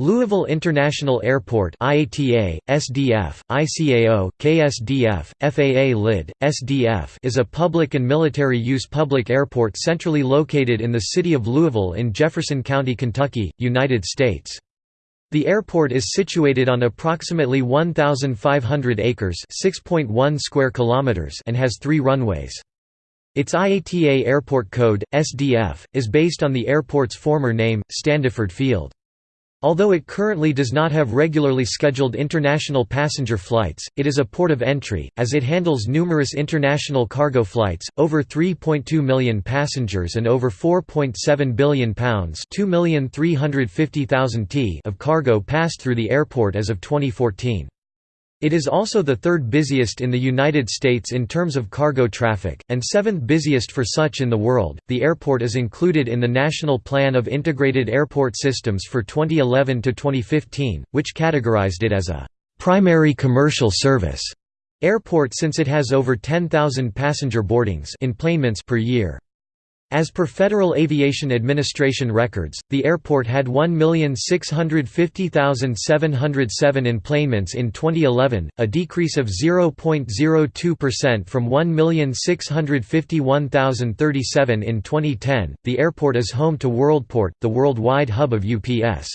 Louisville International Airport IATA, SDF, ICAO, KSDF, FAA LID, SDF is a public and military-use public airport centrally located in the city of Louisville in Jefferson County, Kentucky, United States. The airport is situated on approximately 1,500 acres 6.1 square kilometers and has three runways. Its IATA airport code, SDF, is based on the airport's former name, Standiford Field. Although it currently does not have regularly scheduled international passenger flights, it is a port of entry, as it handles numerous international cargo flights, over 3.2 million passengers and over 4.7 billion pounds t of cargo passed through the airport as of 2014. It is also the third busiest in the United States in terms of cargo traffic, and seventh busiest for such in the world. The airport is included in the National Plan of Integrated Airport Systems for 2011 to 2015, which categorized it as a primary commercial service airport since it has over 10,000 passenger boardings per year. As per Federal Aviation Administration records, the airport had 1,650,707 enplanements in 2011, a decrease of 0.02% from 1,651,037 in 2010. The airport is home to WorldPort, the worldwide hub of UPS.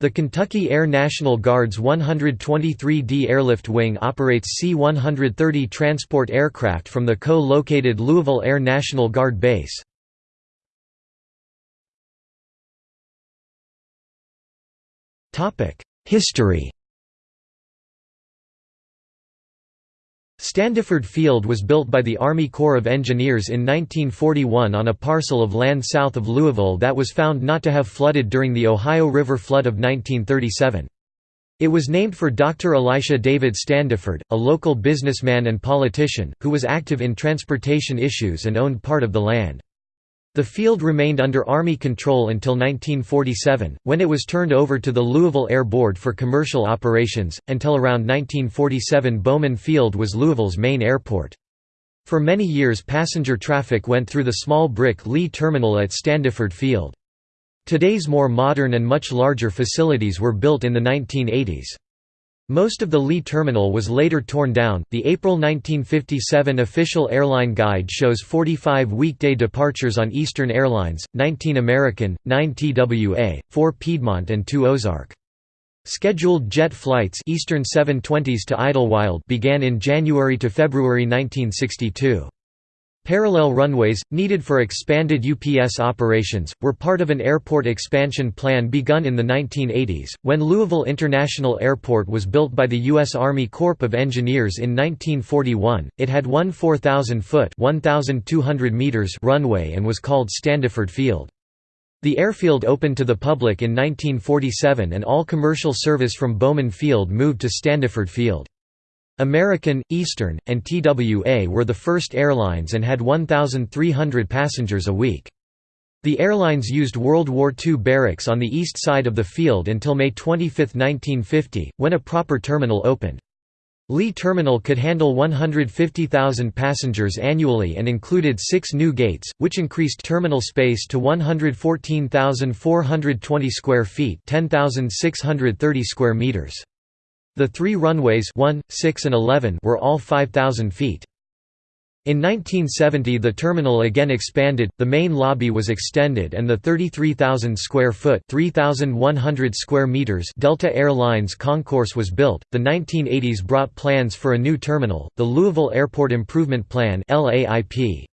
The Kentucky Air National Guard's 123d Airlift Wing operates C-130 transport aircraft from the co-located Louisville Air National Guard Base. History Standiford Field was built by the Army Corps of Engineers in 1941 on a parcel of land south of Louisville that was found not to have flooded during the Ohio River flood of 1937. It was named for Dr. Elisha David Standiford, a local businessman and politician, who was active in transportation issues and owned part of the land. The field remained under Army control until 1947, when it was turned over to the Louisville Air Board for commercial operations, until around 1947 Bowman Field was Louisville's main airport. For many years passenger traffic went through the small brick Lee Terminal at Standiford Field. Today's more modern and much larger facilities were built in the 1980s. Most of the Lee terminal was later torn down. The April 1957 official airline guide shows 45 weekday departures on Eastern Airlines, 19 American, 9 TWA, 4 Piedmont and 2 Ozark. Scheduled jet flights Eastern 720s to Idlewild began in January to February 1962. Parallel runways, needed for expanded UPS operations, were part of an airport expansion plan begun in the 1980s. When Louisville International Airport was built by the U.S. Army Corps of Engineers in 1941, it had one 4,000-foot runway and was called Standiford Field. The airfield opened to the public in 1947 and all commercial service from Bowman Field moved to Standiford Field. American, Eastern, and TWA were the first airlines and had 1,300 passengers a week. The airlines used World War II barracks on the east side of the field until May 25, 1950, when a proper terminal opened. Lee Terminal could handle 150,000 passengers annually and included six new gates, which increased terminal space to 114,420 square feet 10,630 square meters. The three runways 1, 6 and 11 were all 5,000 feet. In 1970 the terminal again expanded, the main lobby was extended and the 33,000 square foot 3,100 square meters Delta Air Lines concourse was built. The 1980s brought plans for a new terminal, the Louisville Airport Improvement Plan LAIP.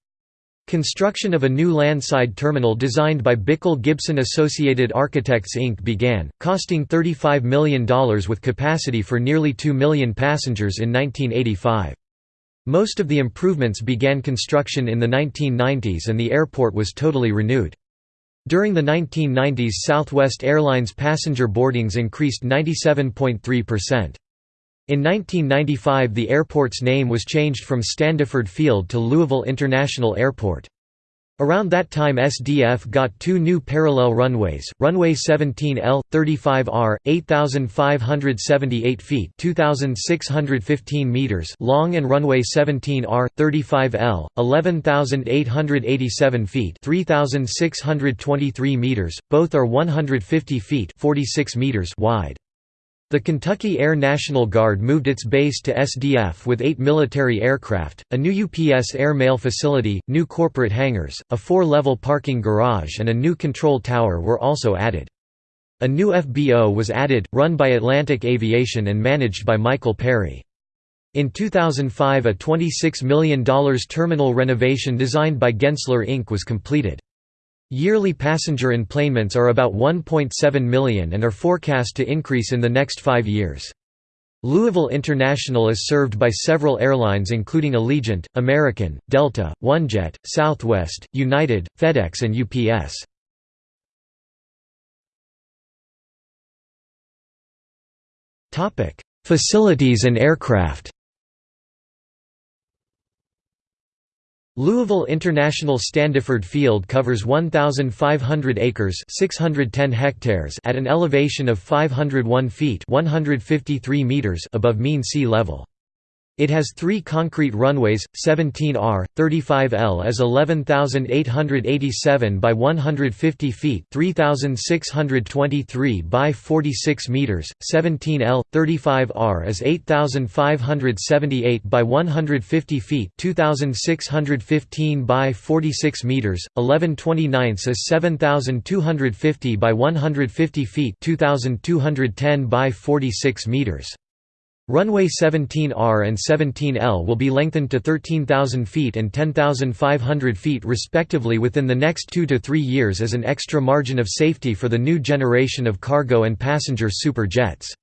Construction of a new landside terminal designed by Bickel Gibson Associated Architects Inc. began, costing $35 million with capacity for nearly 2 million passengers in 1985. Most of the improvements began construction in the 1990s and the airport was totally renewed. During the 1990s Southwest Airlines passenger boardings increased 97.3%. In 1995 the airport's name was changed from Standiford Field to Louisville International Airport. Around that time SDF got two new parallel runways, runway 17L, 35R, 8,578 feet 2,615 meters long and runway 17R, 35L, 11,887 feet 3,623 meters, both are 150 feet 46 meters wide. The Kentucky Air National Guard moved its base to SDF with eight military aircraft, a new UPS air mail facility, new corporate hangars, a four-level parking garage and a new control tower were also added. A new FBO was added, run by Atlantic Aviation and managed by Michael Perry. In 2005 a $26 million terminal renovation designed by Gensler Inc. was completed. Yearly passenger enplanements are about 1.7 million and are forecast to increase in the next five years. Louisville International is served by several airlines including Allegiant, American, Delta, OneJet, Southwest, United, FedEx and UPS. Facilities and aircraft Louisville International Standiford Field covers 1,500 acres 610 hectares at an elevation of 501 feet 153 meters above mean sea level. It has three concrete runways, 17R, 35L is 11,887 by 150 feet 3,623 by 46 meters, 17L, 35R is 8,578 by 150 feet 2,615 by 46 meters, 1129 is 7,250 by 150 feet 2,210 by 46 meters. Runway 17R and 17L will be lengthened to 13,000 feet and 10,500 feet respectively within the next two to three years as an extra margin of safety for the new generation of cargo and passenger super jets.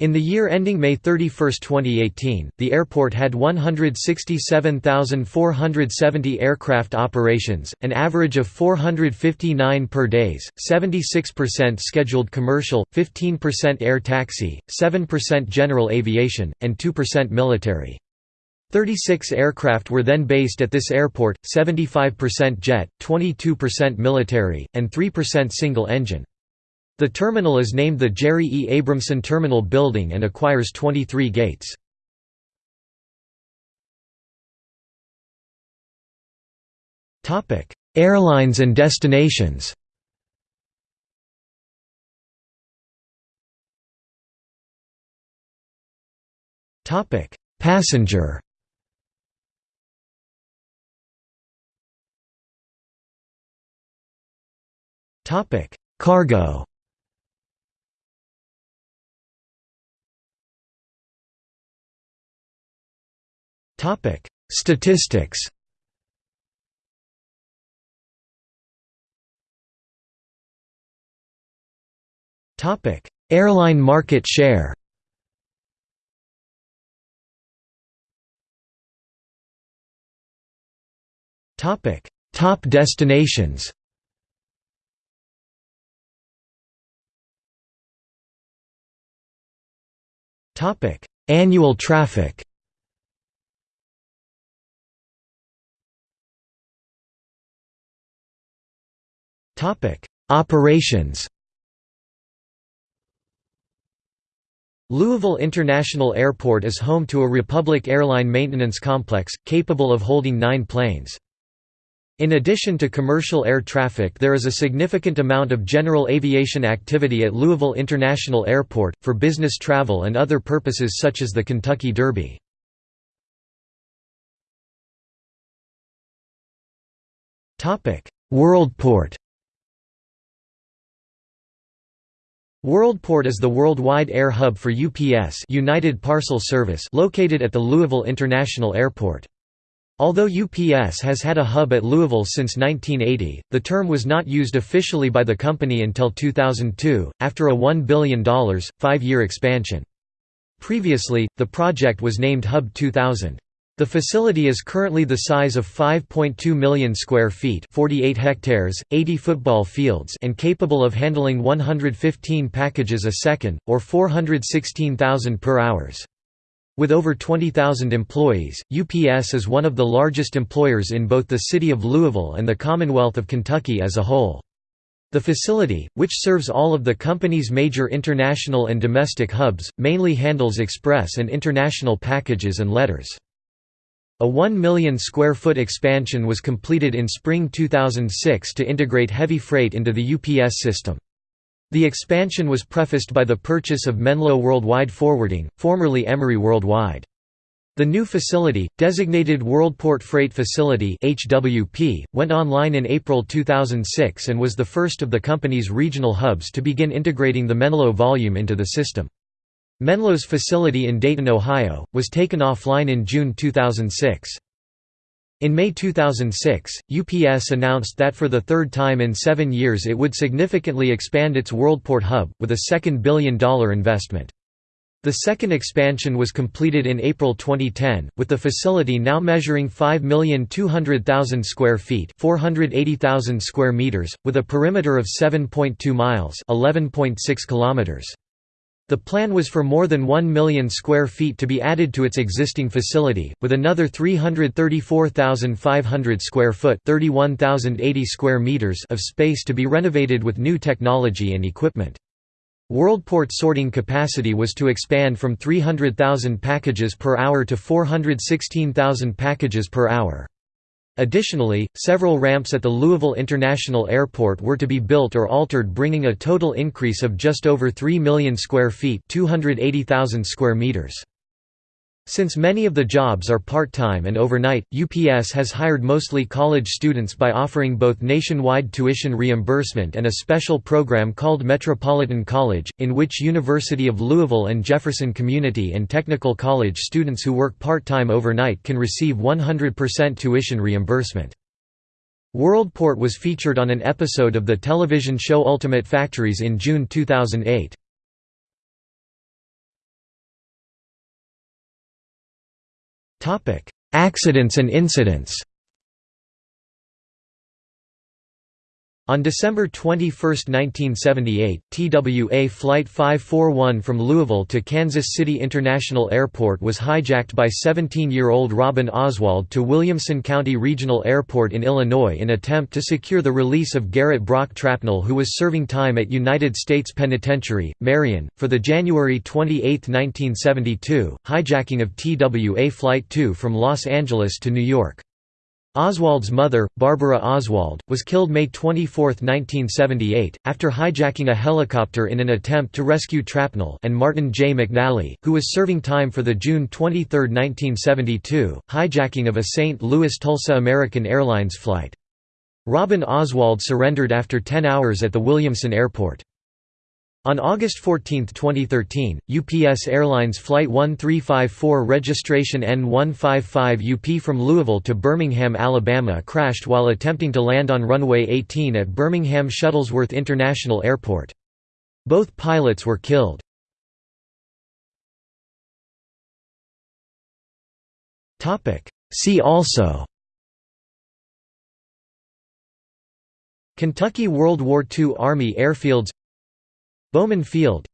In the year ending May 31, 2018, the airport had 167,470 aircraft operations, an average of 459 per days, 76% scheduled commercial, 15% air taxi, 7% general aviation, and 2% military. 36 aircraft were then based at this airport, 75% jet, 22% military, and 3% single-engine. The terminal is named the Jerry E. Abramson Terminal Building and acquires 23 gates. Airlines and destinations Passenger Cargo Topic: Statistics. Topic: Airline market share. Topic: Top destinations. Topic: Annual traffic. Topic: Operations. Louisville International Airport is home to a Republic Airline maintenance complex, capable of holding nine planes. In addition to commercial air traffic there is a significant amount of general aviation activity at Louisville International Airport, for business travel and other purposes such as the Kentucky Derby. Worldport WorldPort is the worldwide air hub for UPS United Parcel Service located at the Louisville International Airport. Although UPS has had a hub at Louisville since 1980, the term was not used officially by the company until 2002, after a $1 billion, five-year expansion. Previously, the project was named Hub 2000. The facility is currently the size of 5.2 million square feet 48 hectares, 80 football fields and capable of handling 115 packages a second, or 416,000 per hours. With over 20,000 employees, UPS is one of the largest employers in both the city of Louisville and the Commonwealth of Kentucky as a whole. The facility, which serves all of the company's major international and domestic hubs, mainly handles express and international packages and letters. A 1 million square foot expansion was completed in spring 2006 to integrate heavy freight into the UPS system. The expansion was prefaced by the purchase of Menlo Worldwide Forwarding, formerly Emery Worldwide. The new facility, designated WorldPort Freight Facility (HWP), went online in April 2006 and was the first of the company's regional hubs to begin integrating the Menlo volume into the system. Menlo's facility in Dayton, Ohio, was taken offline in June 2006. In May 2006, UPS announced that for the third time in seven years it would significantly expand its WorldPort hub, with a second billion-dollar investment. The second expansion was completed in April 2010, with the facility now measuring 5,200,000 square feet (480,000 square meters), with a perimeter of 7.2 miles (11.6 kilometers). The plan was for more than 1 million square feet to be added to its existing facility, with another 334,500 square foot (31,080 square meters) of space to be renovated with new technology and equipment. WorldPort sorting capacity was to expand from 300,000 packages per hour to 416,000 packages per hour. Additionally, several ramps at the Louisville International Airport were to be built or altered bringing a total increase of just over 3 million square feet 280,000 square meters. Since many of the jobs are part-time and overnight, UPS has hired mostly college students by offering both nationwide tuition reimbursement and a special program called Metropolitan College, in which University of Louisville and Jefferson Community and Technical College students who work part-time overnight can receive 100% tuition reimbursement. WorldPort was featured on an episode of the television show Ultimate Factories in June 2008. Accidents and incidents On December 21, 1978, TWA Flight 541 from Louisville to Kansas City International Airport was hijacked by 17-year-old Robin Oswald to Williamson County Regional Airport in Illinois in attempt to secure the release of Garrett Brock Trapnell who was serving time at United States Penitentiary, Marion, for the January 28, 1972, hijacking of TWA Flight 2 from Los Angeles to New York. Oswald's mother, Barbara Oswald, was killed May 24, 1978, after hijacking a helicopter in an attempt to rescue Trapnell and Martin J. McNally, who was serving time for the June 23, 1972, hijacking of a St. Louis Tulsa American Airlines flight. Robin Oswald surrendered after 10 hours at the Williamson Airport. On August 14, 2013, UPS Airlines Flight 1354 registration N155 UP from Louisville to Birmingham, Alabama crashed while attempting to land on runway 18 at Birmingham Shuttlesworth International Airport. Both pilots were killed. See also Kentucky World War II Army airfields Bowman Field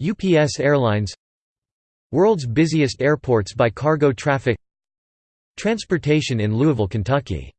UPS Airlines World's busiest airports by cargo traffic Transportation in Louisville, Kentucky